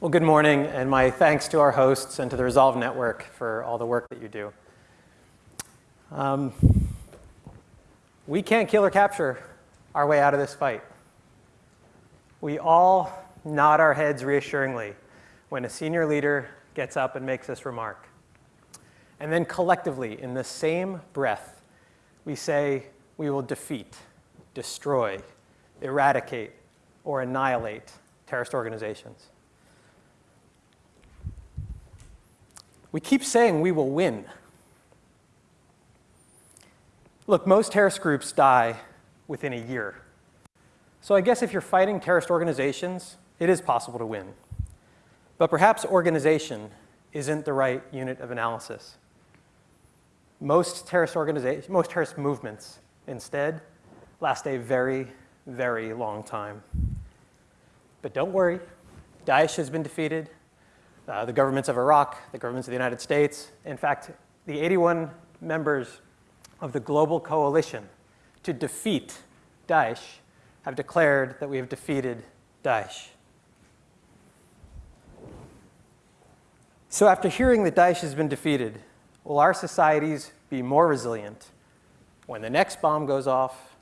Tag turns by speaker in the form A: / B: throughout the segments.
A: Well, good morning, and my thanks to our hosts and to the Resolve Network for all the work that you do. Um, we can't kill or capture our way out of this fight. We all nod our heads reassuringly when a senior leader gets up and makes this remark. And then collectively, in the same breath, we say we will defeat, destroy, eradicate, or annihilate terrorist organizations. We keep saying we will win. Look, most terrorist groups die within a year. So I guess if you're fighting terrorist organizations, it is possible to win. But perhaps organization isn't the right unit of analysis. Most terrorist, organizations, most terrorist movements, instead, last a very, very long time. But don't worry, Daesh has been defeated. Uh, the governments of Iraq, the governments of the United States, in fact, the 81 members of the global coalition to defeat Daesh have declared that we have defeated Daesh. So after hearing that Daesh has been defeated, will our societies be more resilient when the next bomb goes off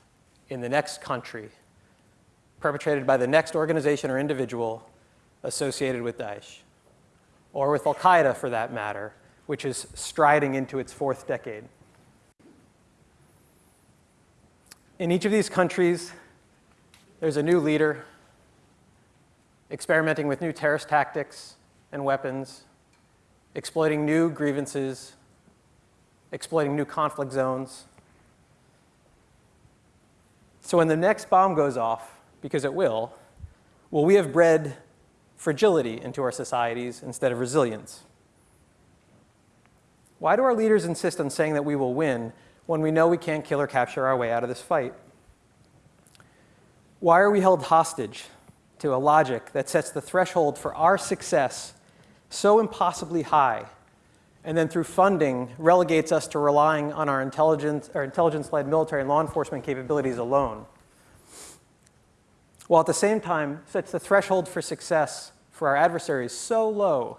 A: in the next country, perpetrated by the next organization or individual associated with Daesh, or with Al-Qaeda for that matter, which is striding into its fourth decade? In each of these countries, there's a new leader experimenting with new terrorist tactics and weapons, exploiting new grievances, exploiting new conflict zones. So when the next bomb goes off, because it will, will we have bred fragility into our societies instead of resilience? Why do our leaders insist on saying that we will win when we know we can't kill or capture our way out of this fight? Why are we held hostage to a logic that sets the threshold for our success so impossibly high, and then through funding relegates us to relying on our intelligence or intelligence-led military and law enforcement capabilities alone, while at the same time sets the threshold for success for our adversaries so low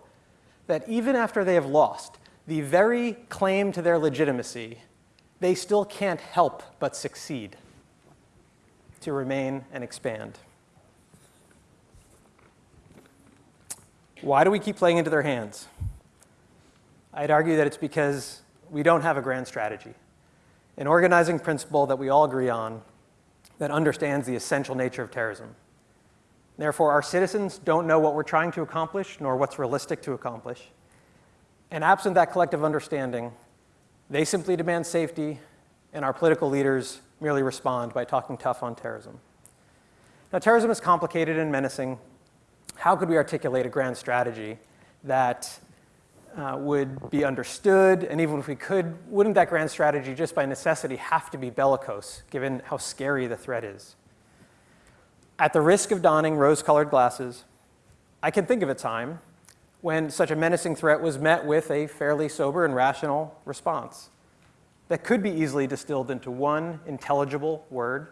A: that even after they have lost the very claim to their legitimacy, they still can't help but succeed to remain and expand. Why do we keep playing into their hands? I'd argue that it's because we don't have a grand strategy, an organizing principle that we all agree on that understands the essential nature of terrorism. Therefore, our citizens don't know what we're trying to accomplish nor what's realistic to accomplish. And absent that collective understanding, they simply demand safety, and our political leaders merely respond by talking tough on terrorism. Now, terrorism is complicated and menacing, how could we articulate a grand strategy that uh, would be understood, and even if we could, wouldn't that grand strategy just by necessity have to be bellicose, given how scary the threat is? At the risk of donning rose-colored glasses, I can think of a time when such a menacing threat was met with a fairly sober and rational response that could be easily distilled into one intelligible word,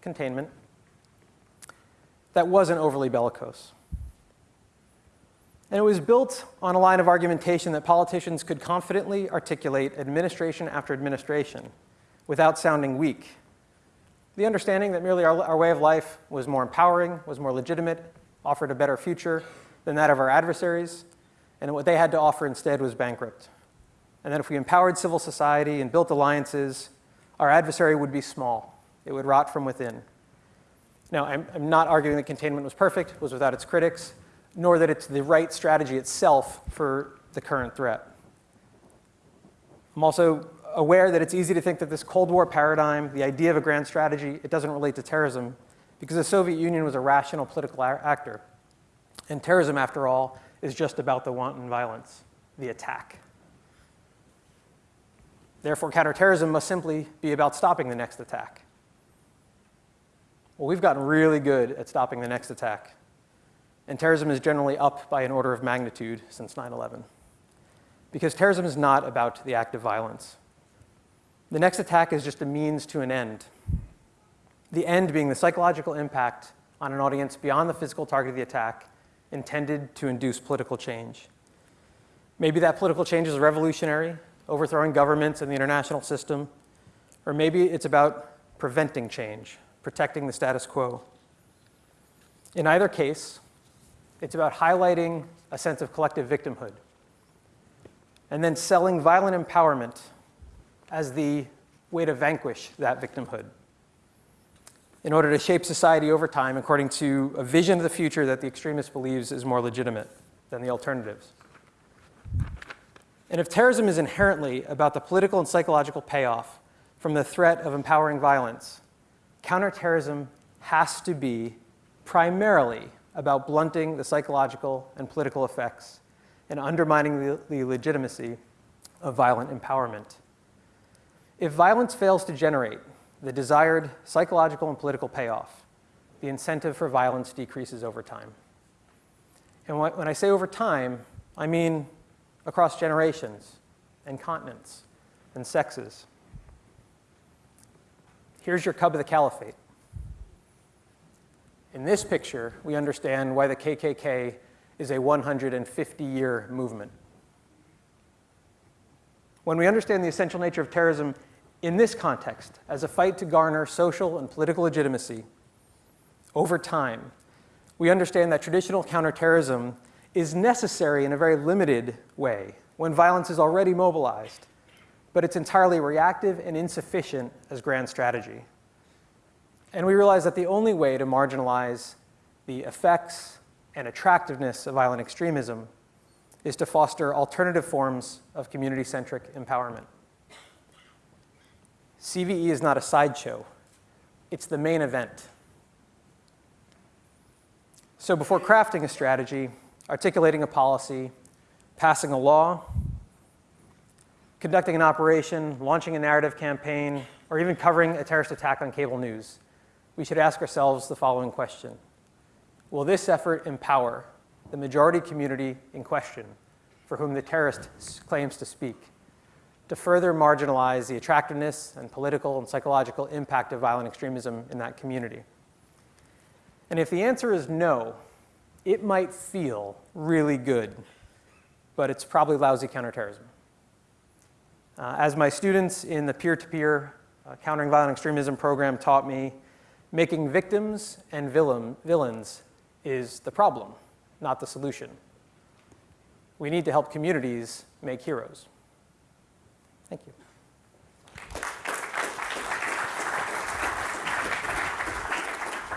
A: containment, that wasn't overly bellicose. And it was built on a line of argumentation that politicians could confidently articulate administration after administration without sounding weak. The understanding that merely our, our, way of life was more empowering, was more legitimate, offered a better future than that of our adversaries, and what they had to offer instead was bankrupt. And that if we empowered civil society and built alliances, our adversary would be small. It would rot from within. Now, I'm, I'm not arguing that containment was perfect, was without its critics nor that it's the right strategy itself for the current threat. I'm also aware that it's easy to think that this Cold War paradigm, the idea of a grand strategy, it doesn't relate to terrorism because the Soviet Union was a rational political actor. And terrorism, after all, is just about the wanton violence, the attack. Therefore, counterterrorism must simply be about stopping the next attack. Well, we've gotten really good at stopping the next attack and terrorism is generally up by an order of magnitude since 9-11. Because terrorism is not about the act of violence. The next attack is just a means to an end. The end being the psychological impact on an audience beyond the physical target of the attack intended to induce political change. Maybe that political change is revolutionary, overthrowing governments and the international system, or maybe it's about preventing change, protecting the status quo. In either case, it's about highlighting a sense of collective victimhood and then selling violent empowerment as the way to vanquish that victimhood in order to shape society over time according to a vision of the future that the extremist believes is more legitimate than the alternatives. And if terrorism is inherently about the political and psychological payoff from the threat of empowering violence, counterterrorism has to be primarily about blunting the psychological and political effects and undermining the, the legitimacy of violent empowerment. If violence fails to generate the desired psychological and political payoff, the incentive for violence decreases over time. And when I say over time, I mean across generations and continents and sexes. Here's your cub of the caliphate. In this picture, we understand why the KKK is a 150-year movement. When we understand the essential nature of terrorism in this context, as a fight to garner social and political legitimacy, over time, we understand that traditional counterterrorism is necessary in a very limited way when violence is already mobilized, but it's entirely reactive and insufficient as grand strategy. And we realize that the only way to marginalize the effects and attractiveness of violent extremism is to foster alternative forms of community-centric empowerment. CVE is not a sideshow. It's the main event. So before crafting a strategy, articulating a policy, passing a law, conducting an operation, launching a narrative campaign, or even covering a terrorist attack on cable news, we should ask ourselves the following question. Will this effort empower the majority community in question for whom the terrorist claims to speak to further marginalize the attractiveness and political and psychological impact of violent extremism in that community? And if the answer is no, it might feel really good, but it's probably lousy counterterrorism. Uh, as my students in the peer-to-peer -peer, uh, Countering Violent Extremism program taught me, making victims and villain, villains is the problem, not the solution. We need to help communities make heroes. Thank you.